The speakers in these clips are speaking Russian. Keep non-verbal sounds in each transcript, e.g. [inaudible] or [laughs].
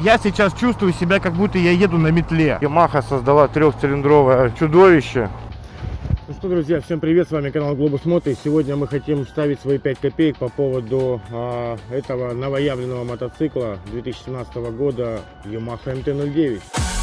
я сейчас чувствую себя, как будто я еду на метле. Yamaha создала трехцилиндровое чудовище. Ну что, друзья, всем привет, с вами канал Глобус Мото, и сегодня мы хотим ставить свои 5 копеек по поводу а, этого новоявленного мотоцикла 2017 года Yamaha MT-09.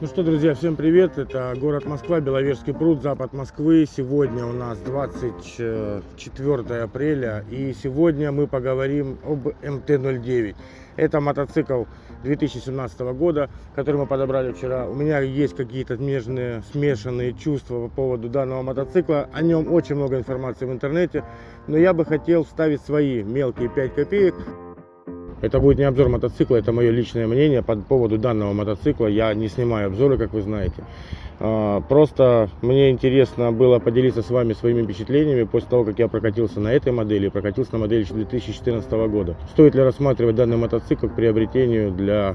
Ну что, друзья, всем привет! Это город Москва, Беловежский пруд, запад Москвы. Сегодня у нас 24 апреля, и сегодня мы поговорим об МТ-09. Это мотоцикл 2017 года, который мы подобрали вчера. У меня есть какие-то нежные, смешанные чувства по поводу данного мотоцикла. О нем очень много информации в интернете, но я бы хотел вставить свои мелкие 5 копеек это будет не обзор мотоцикла, это мое личное мнение по поводу данного мотоцикла. Я не снимаю обзоры, как вы знаете. А, просто мне интересно было поделиться с вами своими впечатлениями после того, как я прокатился на этой модели, прокатился на модели 2014 года. Стоит ли рассматривать данный мотоцикл к приобретению для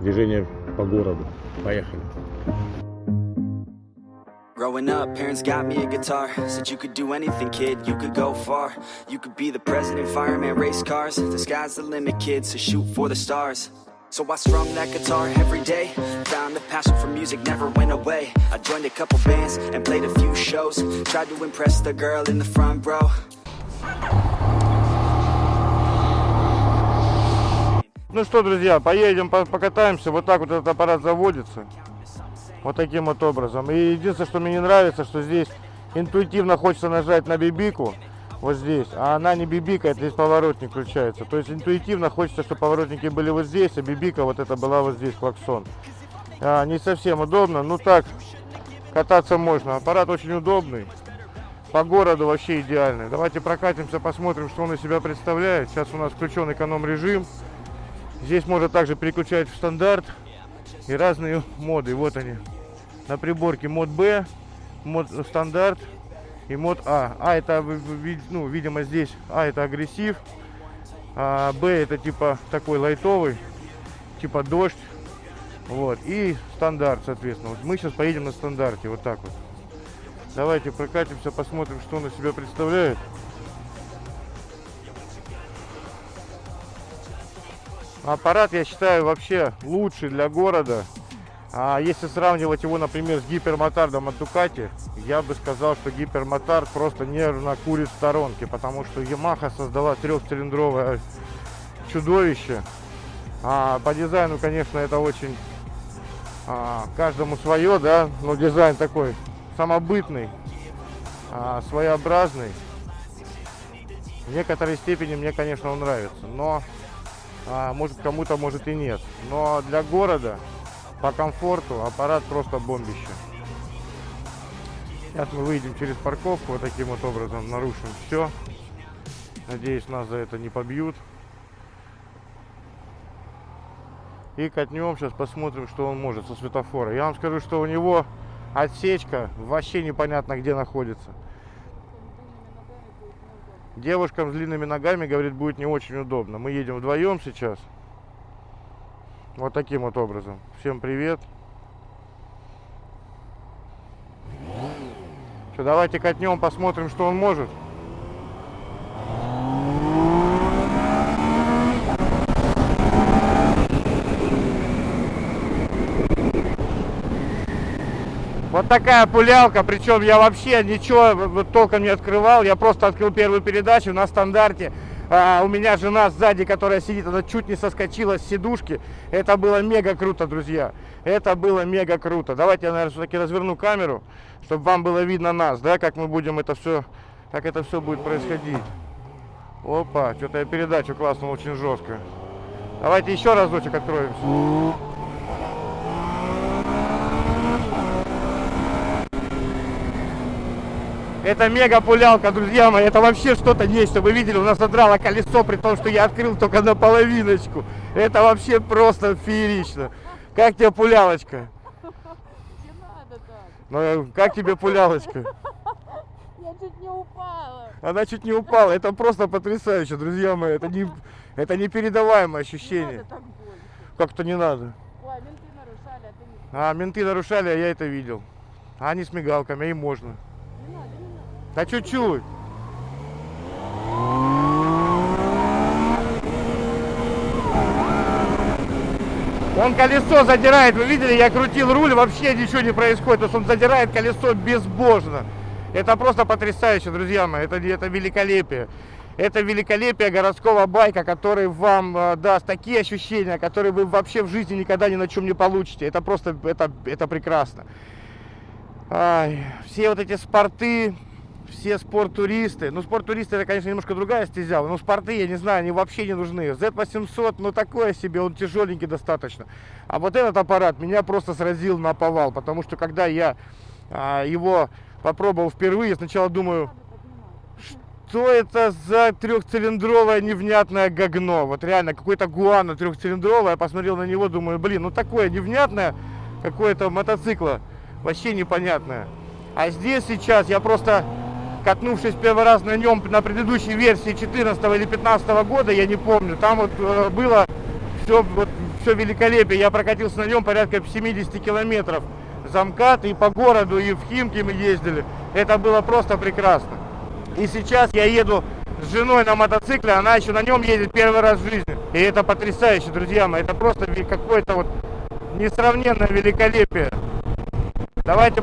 движения по городу? Поехали! Growing up, parents got me a guitar Said you could do anything, kid, you could go far You could be the president, fireman, race cars The sky's the limit, kid, so shoot for the stars So I strummed that guitar every day Found the passion for music never went away I joined a couple bands and played a few shows Tried to impress the girl in the front row Ну что, друзья, поедем, покатаемся. Вот так вот этот аппарат заводится. Вот таким вот образом. И единственное, что мне не нравится, что здесь интуитивно хочется нажать на бибику, вот здесь, а она не бибикает, здесь поворотник включается. То есть интуитивно хочется, чтобы поворотники были вот здесь, а бибика вот это была вот здесь, клаксон. А, не совсем удобно, ну так, кататься можно. Аппарат очень удобный, по городу вообще идеальный. Давайте прокатимся, посмотрим, что он из себя представляет. Сейчас у нас включен эконом-режим. Здесь можно также переключать в стандарт и разные моды. Вот они на приборке мод Б, мод стандарт и мод А. А это, ну, видимо, здесь А это агрессив, а Б это типа такой лайтовый, типа дождь. Вот, и стандарт, соответственно. Вот мы сейчас поедем на стандарте, вот так вот. Давайте прокатимся, посмотрим, что он из себя представляет. Аппарат, я считаю, вообще лучший для города. А если сравнивать его, например, с гипермотардом от Дукати, я бы сказал, что гипермотард просто нервно курит в сторонке, потому что Yamaha создала трехцилиндровое чудовище. А по дизайну, конечно, это очень а, каждому свое, да, но дизайн такой самобытный, а, своеобразный. В некоторой степени мне, конечно, он нравится, но а, может кому-то, может и нет. Но для города по комфорту аппарат просто бомбище. Сейчас мы выйдем через парковку, вот таким вот образом нарушим все. Надеюсь, нас за это не побьют. И катнем, сейчас посмотрим, что он может со светофора. Я вам скажу, что у него отсечка вообще непонятно где находится. Девушкам с длинными ногами, говорит, будет не очень удобно. Мы едем вдвоем сейчас. Вот таким вот образом. Всем привет. Что, давайте катнем, посмотрим, что он может. Вот такая пулялка, причем я вообще ничего толком не открывал, я просто открыл первую передачу на стандарте а, у меня жена сзади, которая сидит, она чуть не соскочила с сидушки. Это было мега круто, друзья. Это было мега круто. Давайте я, наверное, все-таки разверну камеру, чтобы вам было видно нас, да, как мы будем это все, как это все будет происходить. Опа, что-то я передачу классно, очень жестко. Давайте еще разочек откроемся. Это мега пулялка, друзья мои. Это вообще что-то нечто. Вы видели, у нас задрало колесо, при том, что я открыл только на половиночку. Это вообще просто феерично. Как тебе пулялочка? Ну, как тебе пулялочка? Я чуть не упала. Она чуть не упала. Это просто потрясающе, друзья мои. Это не, это непередаваемое ощущение. Как-то не надо. Ой, менты нарушали, а ты не... А, менты нарушали, а я это видел. А они с мигалками, а им можно. Не надо, не надо. Да чуть-чуть. Он колесо задирает, вы видели, я крутил руль, вообще ничего не происходит, то есть он задирает колесо безбожно. Это просто потрясающе, друзья мои, это, это великолепие. Это великолепие городского байка, который вам э, даст такие ощущения, которые вы вообще в жизни никогда ни на чем не получите. Это просто, это, это прекрасно. Ай, все вот эти спорты, все спорттуристы. Ну, спорттуристы это, конечно, немножко другая стезя. Но спорты, я не знаю, они вообще не нужны. Z800, ну, такое себе, он тяжеленький достаточно. А вот этот аппарат меня просто сразил на повал. Потому что, когда я а, его попробовал впервые, сначала думаю, что это за трехцилиндровое невнятное говно? Вот реально, какой-то гуана трехцилиндровое. Я посмотрел на него, думаю, блин, ну такое невнятное какое-то мотоцикла. Вообще непонятное. А здесь сейчас я просто, катнувшись первый раз на нем на предыдущей версии 14 или 15 года, я не помню, там вот э, было все, вот, все великолепие. Я прокатился на нем порядка 70 километров замкат и по городу, и в Химки мы ездили. Это было просто прекрасно. И сейчас я еду с женой на мотоцикле, она еще на нем едет первый раз в жизни. И это потрясающе, друзья мои. Это просто какое-то вот несравненное великолепие. Давайте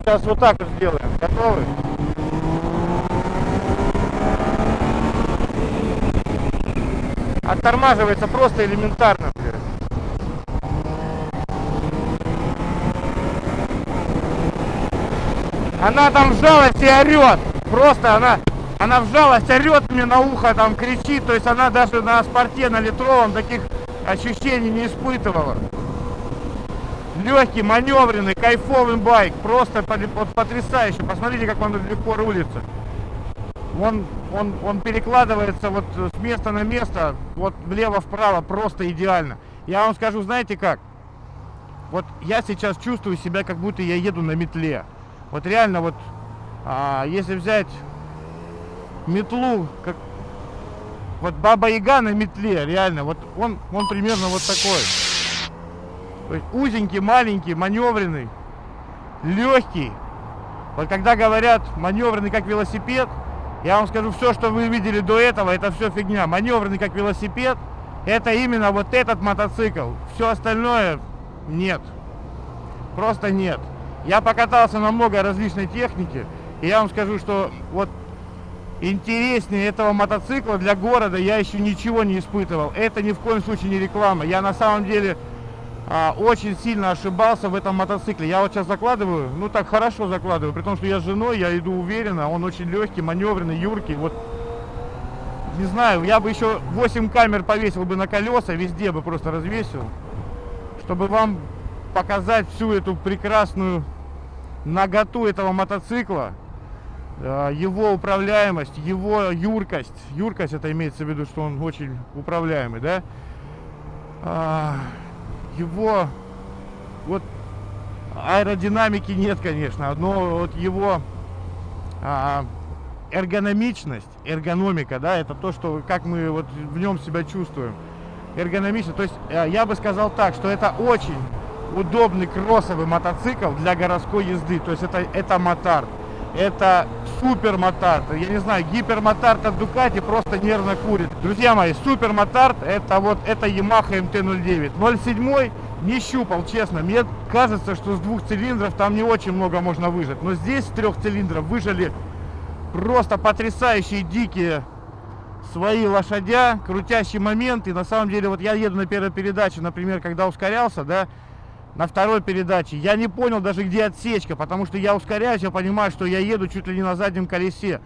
сейчас вот так вот сделаем. Готовы? Оттормаживается просто элементарно. Она там вжалась и орет. Просто она, она вжалась, орет мне на ухо, там кричит. То есть она даже на спорте, на литровом таких ощущений не испытывала. Легкий, маневренный, кайфовый байк. Просто потрясающе. Посмотрите, как он легко рулится. Он, он, он перекладывается вот с места на место, вот влево-вправо, просто идеально. Я вам скажу, знаете как? Вот я сейчас чувствую себя, как будто я еду на метле. Вот реально вот, а, если взять метлу, как вот Баба Яга на метле, реально, вот он, он примерно вот такой. То есть узенький, маленький, маневренный, легкий. Вот когда говорят маневренный как велосипед, я вам скажу, все, что вы видели до этого, это все фигня. Маневренный как велосипед, это именно вот этот мотоцикл. Все остальное нет. Просто нет. Я покатался на много различной техники, и я вам скажу, что вот интереснее этого мотоцикла для города я еще ничего не испытывал. Это ни в коем случае не реклама. Я на самом деле а, очень сильно ошибался в этом мотоцикле. Я вот сейчас закладываю, ну так хорошо закладываю, при том, что я с женой, я иду уверенно, он очень легкий, маневренный, юркий. Вот не знаю, я бы еще 8 камер повесил бы на колеса, везде бы просто развесил, чтобы вам показать всю эту прекрасную наготу этого мотоцикла, э, его управляемость, его юркость. Юркость это имеется в виду, что он очень управляемый, да? Его вот аэродинамики нет, конечно, но вот его а, эргономичность, эргономика, да, это то, что как мы вот в нем себя чувствуем. Эргономично, то есть э, я бы сказал так, что это очень удобный кроссовый мотоцикл для городской езды. То есть это, это мотард. Это супер мотард. Я не знаю, гипермотард от Дукати просто нервно курит. Друзья мои, супер мотард это вот это Yamaha MT-09. 0,7 не щупал, честно. Мне кажется, что с двух цилиндров там не очень много можно выжать. Но здесь с трех цилиндров выжили просто потрясающие дикие свои лошадя, крутящий момент. И на самом деле, вот я еду на первой передаче, например, когда ускорялся, да, на второй передаче. Я не понял даже, где отсечка, потому что я ускоряюсь, я понимаю, что я еду чуть ли не на заднем колесе.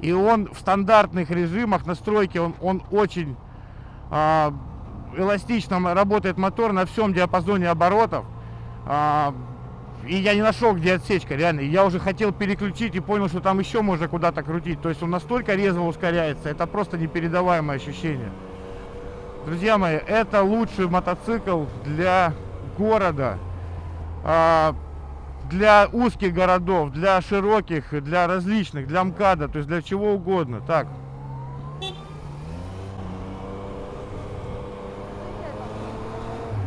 И он в стандартных режимах настройки, он, он очень а, эластично работает мотор на всем диапазоне оборотов. А, и я не нашел, где отсечка, реально. Я уже хотел переключить и понял, что там еще можно куда-то крутить. То есть он настолько резво ускоряется, это просто непередаваемое ощущение. Друзья мои, это лучший мотоцикл для города. А, для узких городов, для широких, для различных, для МКАДа, то есть для чего угодно. Так.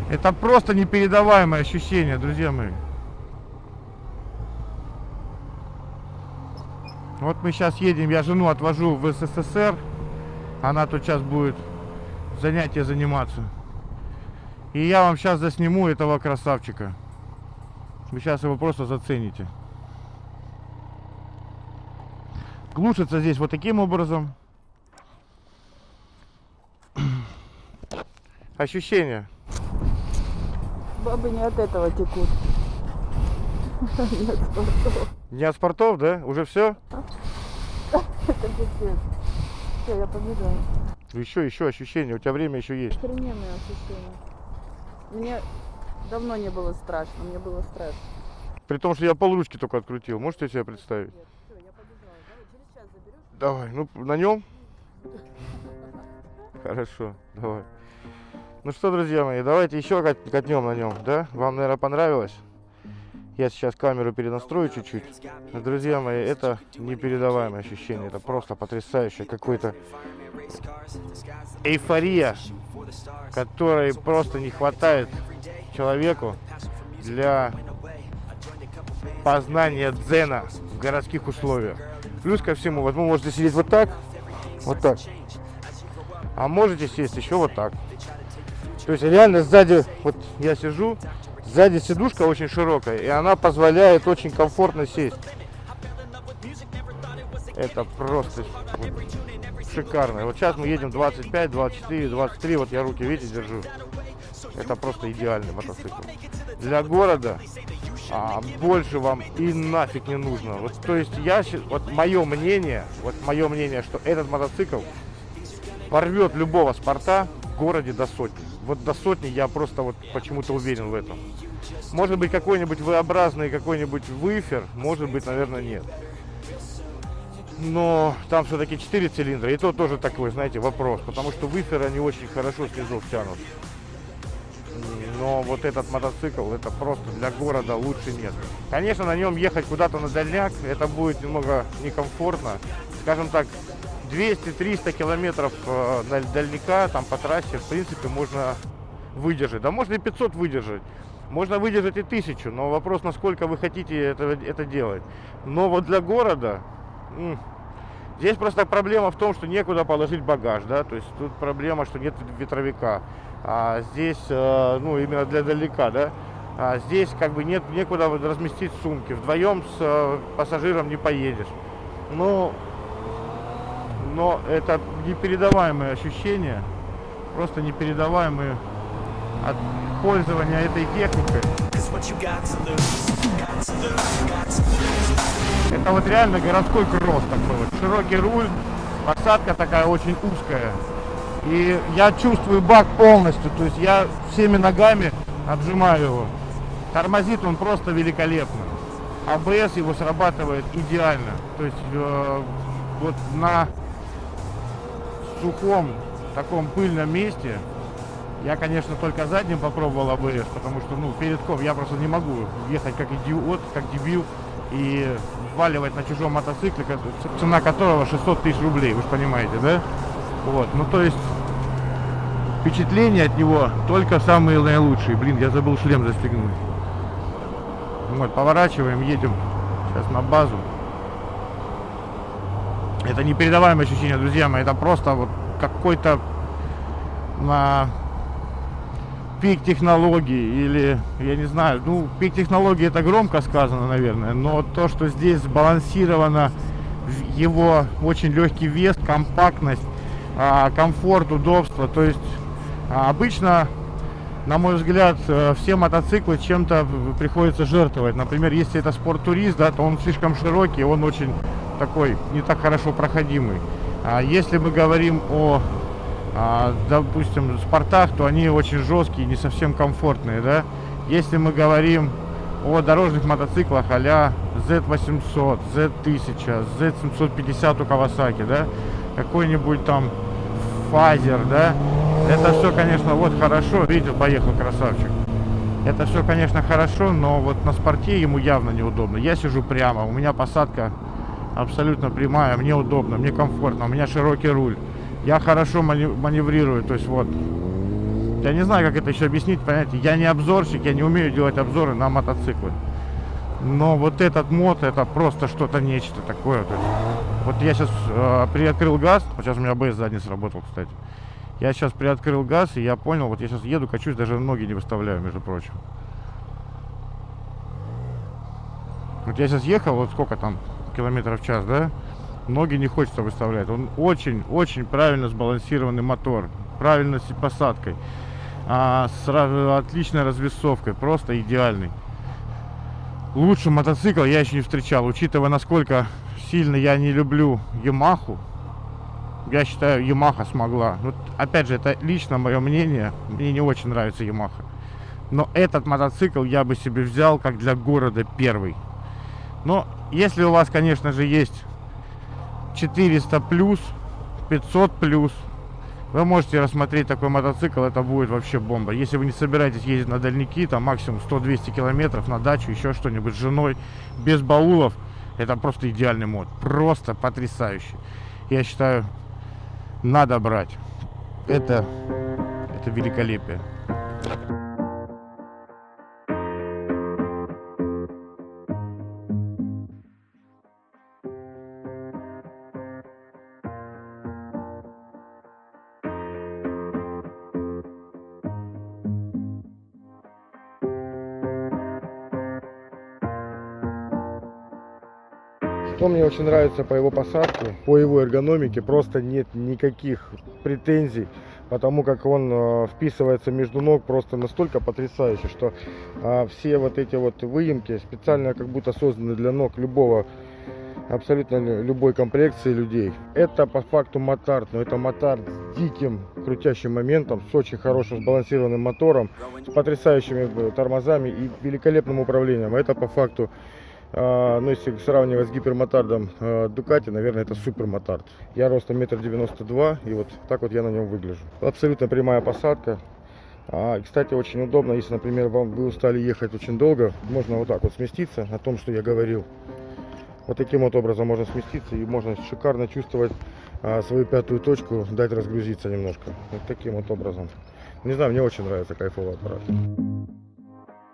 Это просто непередаваемое ощущение, друзья мои. Вот мы сейчас едем, я жену отвожу в СССР. Она тут сейчас будет занятия заниматься. И я вам сейчас засниму этого красавчика. Вы сейчас его просто зацените. Глушится здесь вот таким образом. [clears throat] Ощущение. Бабы не от этого текут. [laughs] Нет, спортов. Не от спортов, да? Уже все? Это пипец. Все, я побежала. Еще, еще ощущение. У тебя время еще есть. Охрененные ощущения. Мне давно не было страшно, мне было страшно. При том, что я полручки только открутил. Можете себе представить? Все, я побежала. Давай, через час заберешь? Давай, ну на нем. Хорошо, давай. Ну что, друзья мои, давайте еще кат- катнем на нем, да? Вам, наверное, понравилось? Я сейчас камеру перенастрою чуть-чуть. Но, друзья мои, это непередаваемое ощущение. Это просто потрясающе. Какой-то эйфория, которой просто не хватает человеку для познания дзена в городских условиях. Плюс ко всему, вот вы можете сидеть вот так, вот так. А можете сесть еще вот так. То есть реально сзади, вот я сижу, сзади сидушка очень широкая, и она позволяет очень комфортно сесть. Это просто шикарно. Вот сейчас мы едем 25, 24, 23, вот я руки, видите, держу. Это просто идеальный мотоцикл. Для города а, больше вам и нафиг не нужно. Вот, то есть я, вот мое мнение, вот мое мнение, что этот мотоцикл порвет любого спорта в городе до сотни. Вот до сотни я просто вот почему-то уверен в этом. Может быть какой-нибудь V-образный, какой-нибудь выфер, может быть, наверное, нет. Но там все-таки 4 цилиндра, и то тоже такой, знаете, вопрос, потому что выферы они очень хорошо снизу тянут. Но вот этот мотоцикл, это просто для города лучше нет. Конечно, на нем ехать куда-то на дальняк, это будет немного некомфортно. Скажем так, 200-300 километров э, даль- дальняка там по трассе, в принципе, можно выдержать. Да можно и 500 выдержать. Можно выдержать и 1000, но вопрос, насколько вы хотите это, это делать. Но вот для города... Здесь просто проблема в том, что некуда положить багаж, да, то есть тут проблема, что нет ветровика. А здесь, э, ну, именно для далека, да, а здесь как бы нет некуда разместить сумки. Вдвоем с э, пассажиром не поедешь. Ну, но это непередаваемые ощущения, просто непередаваемые от пользования этой техникой. Это вот реально городской кросс такой вот. Широкий руль, посадка такая очень узкая. И я чувствую бак полностью, то есть я всеми ногами отжимаю его. Тормозит он просто великолепно. АБС его срабатывает идеально. То есть э, вот на сухом таком пыльном месте я, конечно, только задним попробовал АБС, потому что, ну, передком я просто не могу ехать как идиот, как дебил и вваливать на чужом мотоцикле, цена которого 600 тысяч рублей, вы же понимаете, да? Вот, ну, то есть впечатления от него только самые наилучшие. Блин, я забыл шлем застегнуть. Вот, поворачиваем, едем сейчас на базу. Это непередаваемое ощущение, друзья мои. Это просто вот какой-то на пик технологий или, я не знаю, ну, пик технологий это громко сказано, наверное, но то, что здесь сбалансировано его очень легкий вес, компактность, а, комфорт, удобство, то есть а, обычно на мой взгляд, э, все мотоциклы чем-то приходится жертвовать. Например, если это спорт-турист, да, то он слишком широкий, он очень такой, не так хорошо проходимый. А если мы говорим о, а, допустим, спортах, то они очень жесткие, не совсем комфортные, да. Если мы говорим о дорожных мотоциклах а-ля Z800, Z1000, Z750 у Kawasaki, да, какой-нибудь там фазер, да, это все, конечно, вот хорошо. Видите, поехал красавчик. Это все, конечно, хорошо, но вот на спорте ему явно неудобно. Я сижу прямо, у меня посадка абсолютно прямая, мне удобно, мне комфортно, у меня широкий руль. Я хорошо маневрирую, то есть вот. Я не знаю, как это еще объяснить, понимаете, я не обзорщик, я не умею делать обзоры на мотоциклы. Но вот этот мод, это просто что-то нечто такое. То есть, вот я сейчас э, приоткрыл газ, вот сейчас у меня АБС задний сработал, кстати. Я сейчас приоткрыл газ, и я понял, вот я сейчас еду, качусь, даже ноги не выставляю, между прочим. Вот я сейчас ехал, вот сколько там, километров в час, да? Ноги не хочется выставлять. Он очень-очень правильно сбалансированный мотор. Правильно с посадкой. А, с отличной развесовкой. Просто идеальный. Лучший мотоцикл я еще не встречал. Учитывая, насколько сильно я не люблю Ямаху, я считаю, Ямаха смогла. Вот, опять же, это лично мое мнение. Мне не очень нравится Ямаха. Но этот мотоцикл я бы себе взял как для города первый. Но если у вас, конечно же, есть 400 плюс, 500 плюс, вы можете рассмотреть такой мотоцикл, это будет вообще бомба. Если вы не собираетесь ездить на дальники, там максимум 100-200 километров на дачу, еще что-нибудь с женой, без баулов, это просто идеальный мод. Просто потрясающий. Я считаю, надо брать. Это, это великолепие. Что мне очень нравится по его посадке, по его эргономике, просто нет никаких претензий, потому как он э, вписывается между ног просто настолько потрясающе, что а, все вот эти вот выемки специально как будто созданы для ног любого, абсолютно лю- любой комплекции людей. Это по факту мотард, но это мотард с диким крутящим моментом, с очень хорошим сбалансированным мотором, с потрясающими э, тормозами и великолепным управлением. Это по факту а, ну, если сравнивать с гипермотардом э, Дукати, наверное, это супермотард. Я ростом метр девяносто два, и вот так вот я на нем выгляжу. Абсолютно прямая посадка. А, кстати, очень удобно, если, например, вам вы устали ехать очень долго, можно вот так вот сместиться, о том, что я говорил. Вот таким вот образом можно сместиться и можно шикарно чувствовать а, свою пятую точку, дать разгрузиться немножко. Вот таким вот образом. Не знаю, мне очень нравится кайфовый аппарат.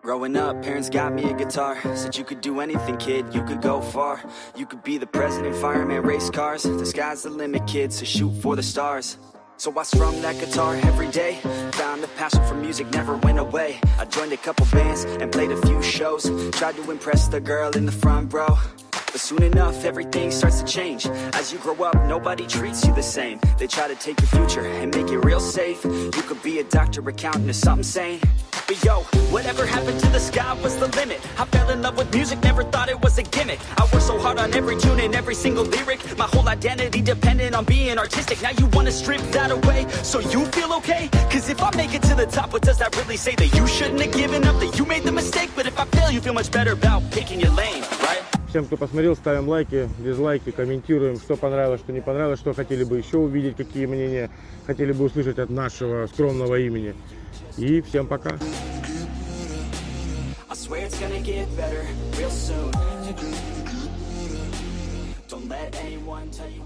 Growing up, parents got me a guitar. Said you could do anything, kid, you could go far. You could be the president, fireman, race cars. The sky's the limit, kid, so shoot for the stars. So I strummed that guitar every day. Found a passion for music, never went away. I joined a couple bands and played a few shows. Tried to impress the girl in the front row. But soon enough, everything starts to change. As you grow up, nobody treats you the same. They try to take your future and make it real safe. You could be a doctor, accountant, or something sane But yo, whatever happened to the sky was the limit. I fell in love with music, never thought it was a gimmick. I worked so hard on every tune and every single lyric. My whole identity depended on being artistic. Now you wanna strip that away so you feel okay? Cause if I make it to the top, what does that really say? That you shouldn't have given up, that you made the mistake. But if I fail, you feel much better about picking your lane, right? Всем, кто посмотрел, ставим лайки, дизлайки, комментируем, что понравилось, что не понравилось, что хотели бы еще увидеть, какие мнения хотели бы услышать от нашего скромного имени. И всем пока! Swear it's gonna get better real soon. Don't let anyone tell you.